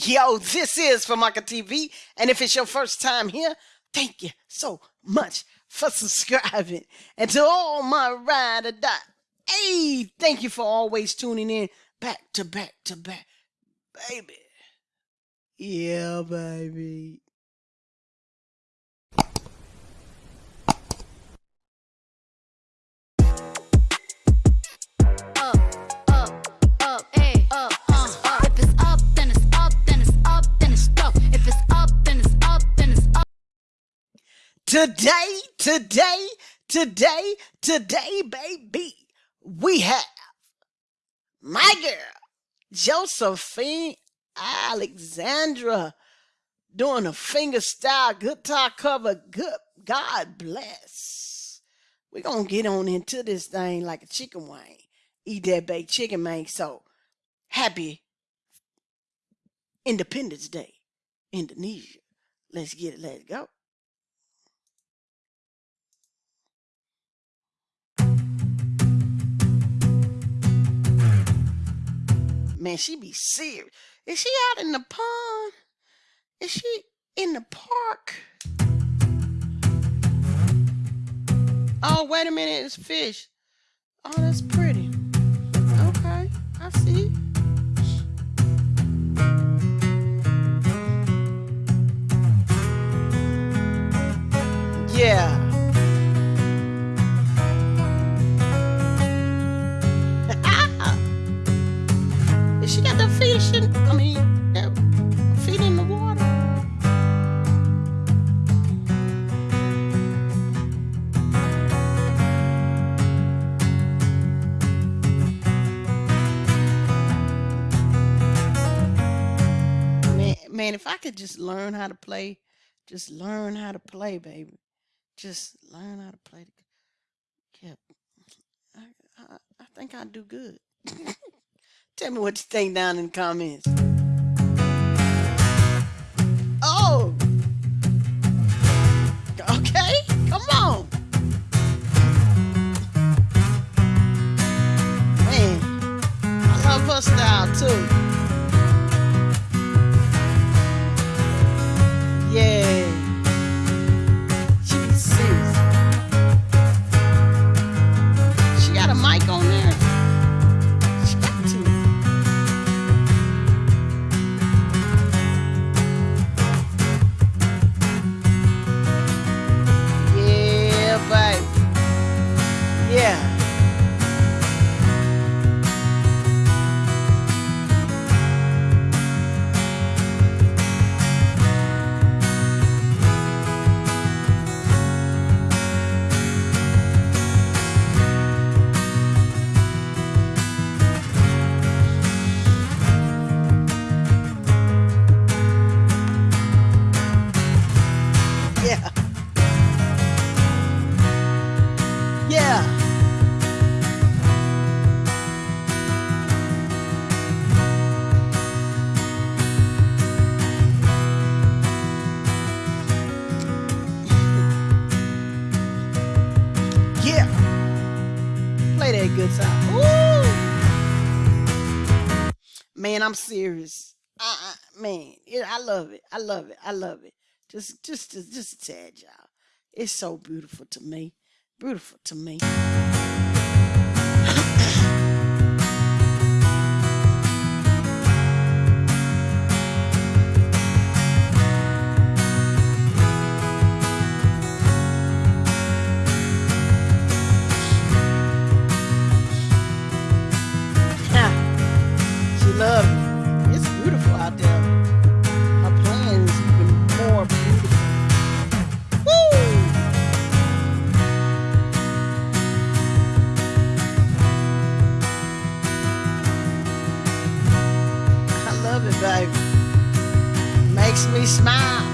Yo, this is Famaka TV, and if it's your first time here, thank you so much for subscribing. And to all my ride or die, hey, thank you for always tuning in back to back to back, baby. Yeah, baby. Today, today, today, today, baby, we have my girl, Josephine Alexandra, doing a finger style guitar cover. Good God bless. We're gonna get on into this thing like a chicken wing. Eat that baked chicken, man. So happy Independence Day, Indonesia. Let's get it, let's go. Man, she be serious. Is she out in the pond? Is she in the park? Oh, wait a minute, it's fish. Oh, that's pretty. Okay, I see. Man, if I could just learn how to play, just learn how to play, baby. Just learn how to play yeah. I, I, I think I'd do good. Tell me what you think down in the comments. Oh, okay, come on. Man, I love her style too. Good song. Woo! Man, I'm serious. I, man, it, I love it. I love it. I love it. Just, just, just, just a tad, y'all. It's so beautiful to me. Beautiful to me. Makes me smile.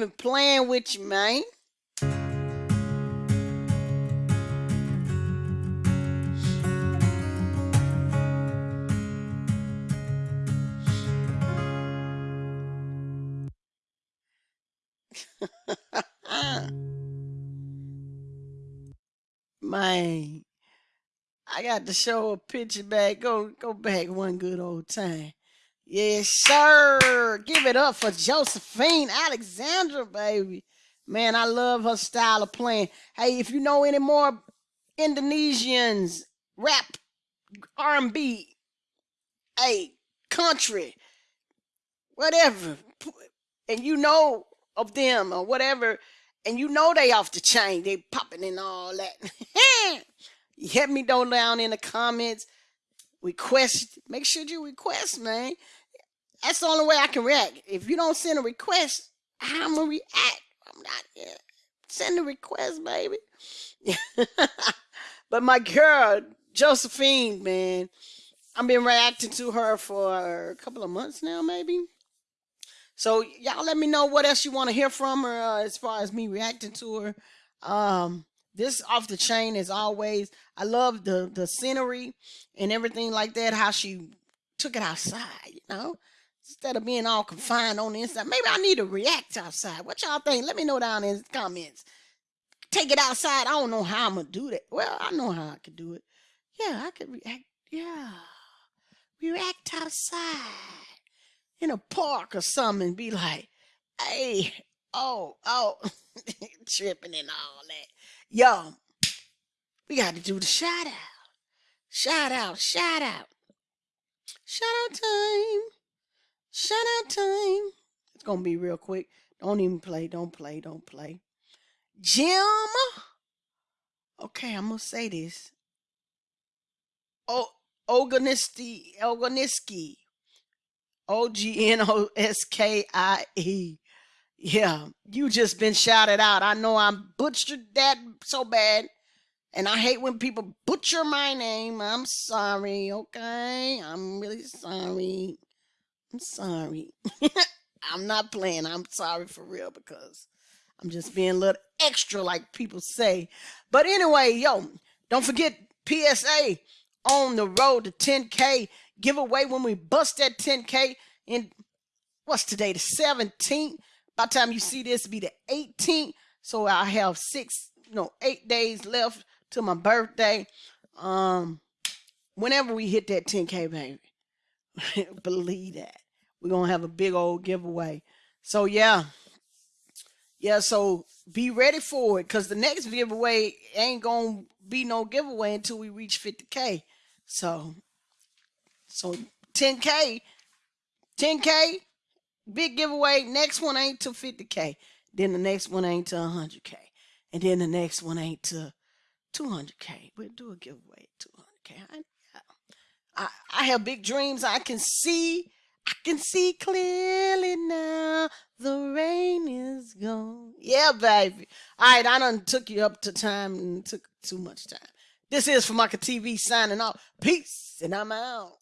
Even playing with you, man. man, I got to show a picture back. Go go back one good old time. Yes, sir. Give it up for Josephine Alexandra, baby. Man, I love her style of playing. Hey, if you know any more Indonesians, rap, R&B, hey, country, whatever, and you know of them or whatever, and you know they off the chain, they popping and all that. hit me down down in the comments. Request, make sure you request, man. That's the only way I can react. If you don't send a request, I'm gonna react. I'm not. Send a request, baby. but my girl, Josephine, man, I've been reacting to her for a couple of months now, maybe. So y'all let me know what else you want to hear from her uh, as far as me reacting to her. Um, this off the chain as always. I love the the scenery and everything like that. How she took it outside, you know instead of being all confined on the inside. Maybe I need to react outside. What y'all think? Let me know down in the comments. Take it outside. I don't know how I'm gonna do that. Well, I know how I could do it. Yeah, I could react. Yeah, react outside in a park or something and be like, "Hey, oh, oh," tripping and all that. Yo, we got to do the shout out. Shout out, shout out. Shout out time. Shout out time. It's gonna be real quick. Don't even play. Don't play. Don't play. Jim. Okay, I'm gonna say this. Oh, Oganiski. Oganiski. O G N O S K I E. Yeah, you just been shouted out. I know I butchered that so bad. And I hate when people butcher my name. I'm sorry, okay? I'm really sorry. I'm sorry. I'm not playing. I'm sorry for real because I'm just being a little extra, like people say. But anyway, yo, don't forget PSA on the road to 10K giveaway when we bust that 10K in what's today, the 17th. By the time you see this, be the 18th. So I have six, no, eight days left to my birthday. Um, whenever we hit that 10K, baby. Believe that. We're going to have a big old giveaway. So, yeah. Yeah, so be ready for it because the next giveaway ain't going to be no giveaway until we reach 50K. So, so 10K, 10K, big giveaway. Next one ain't to 50K. Then the next one ain't to 100K. And then the next one ain't to 200K. We'll do a giveaway at 200K. I, I, I have big dreams. I can see, I can see clearly now. The rain is gone. Yeah, baby. All right, I done took you up to time and took too much time. This is Famaka TV signing off. Peace, and I'm out.